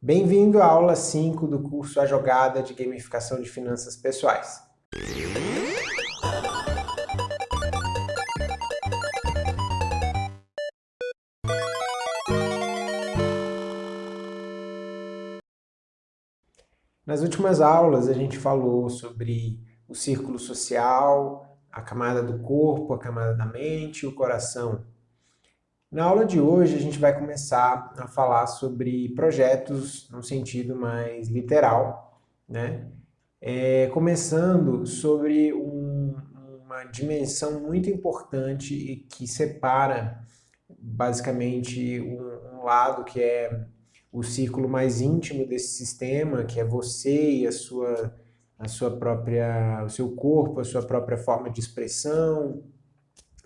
Bem-vindo à aula 5 do curso A Jogada de Gamificação de Finanças Pessoais. Nas últimas aulas a gente falou sobre o círculo social, a camada do corpo, a camada da mente o coração. Na aula de hoje a gente vai começar a falar sobre projetos no sentido mais literal, né? É, começando sobre um, uma dimensão muito importante e que separa basicamente um, um lado que é o círculo mais íntimo desse sistema, que é você e a sua, a sua própria, o seu corpo, a sua própria forma de expressão,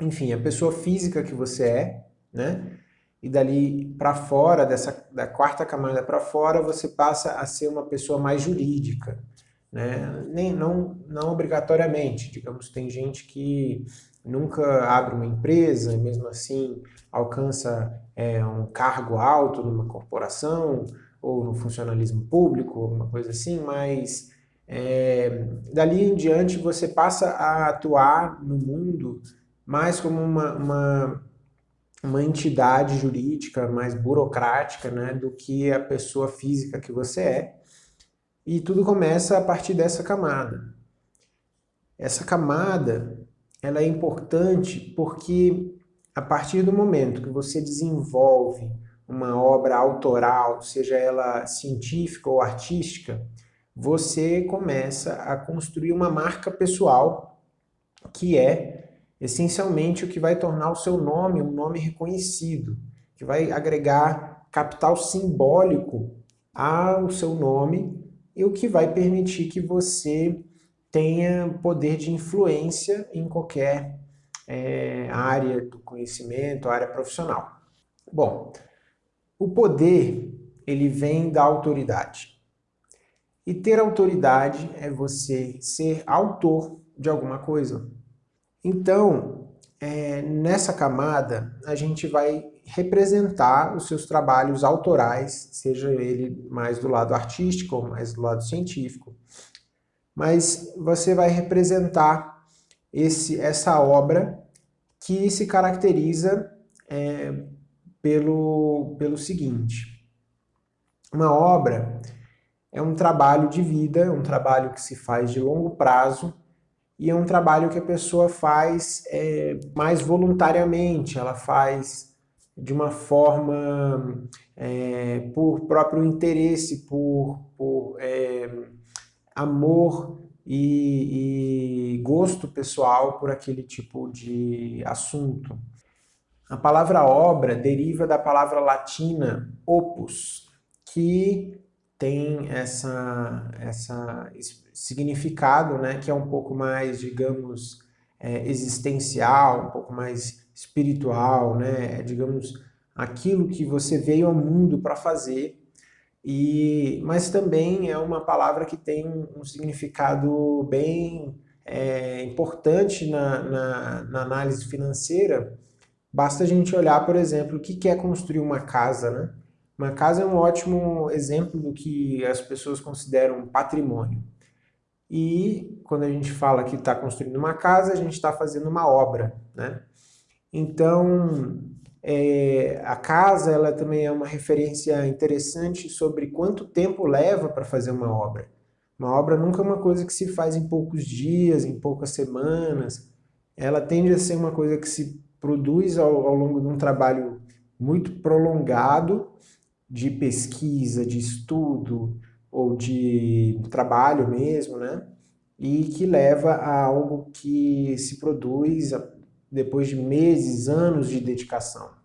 enfim, a pessoa física que você é, né? E dali para fora, dessa, da quarta camada para fora, você passa a ser uma pessoa mais jurídica, né? Nem, não, não obrigatoriamente, digamos, tem gente que nunca abre uma empresa e mesmo assim alcança é, um cargo alto numa corporação ou no funcionalismo público, alguma coisa assim, mas é, dali em diante você passa a atuar no mundo mais como uma, uma uma entidade jurídica mais burocrática né, do que a pessoa física que você é. E tudo começa a partir dessa camada. Essa camada ela é importante porque a partir do momento que você desenvolve uma obra autoral, seja ela científica ou artística, você começa a construir uma marca pessoal que é essencialmente o que vai tornar o seu nome um nome reconhecido, que vai agregar capital simbólico ao seu nome e o que vai permitir que você tenha poder de influência em qualquer é, área do conhecimento, área profissional. Bom, o poder ele vem da autoridade. E ter autoridade é você ser autor de alguma coisa. Então, é, nessa camada, a gente vai representar os seus trabalhos autorais, seja ele mais do lado artístico ou mais do lado científico. Mas você vai representar esse, essa obra que se caracteriza é, pelo, pelo seguinte. Uma obra é um trabalho de vida, um trabalho que se faz de longo prazo, e é um trabalho que a pessoa faz é, mais voluntariamente, ela faz de uma forma é, por próprio interesse, por, por é, amor e, e gosto pessoal por aquele tipo de assunto. A palavra obra deriva da palavra latina opus, que tem essa, essa significado, né, que é um pouco mais, digamos, é, existencial, um pouco mais espiritual, né, é, digamos, aquilo que você veio ao mundo para fazer, e, mas também é uma palavra que tem um significado bem é, importante na, na, na, análise financeira. Basta a gente olhar, por exemplo, o que é construir uma casa, né? Uma casa é um ótimo exemplo do que as pessoas consideram patrimônio. E quando a gente fala que está construindo uma casa, a gente está fazendo uma obra. Né? Então, é, a casa ela também é uma referência interessante sobre quanto tempo leva para fazer uma obra. Uma obra nunca é uma coisa que se faz em poucos dias, em poucas semanas. Ela tende a ser uma coisa que se produz ao, ao longo de um trabalho muito prolongado de pesquisa, de estudo ou de trabalho mesmo, né? E que leva a algo que se produz depois de meses, anos de dedicação.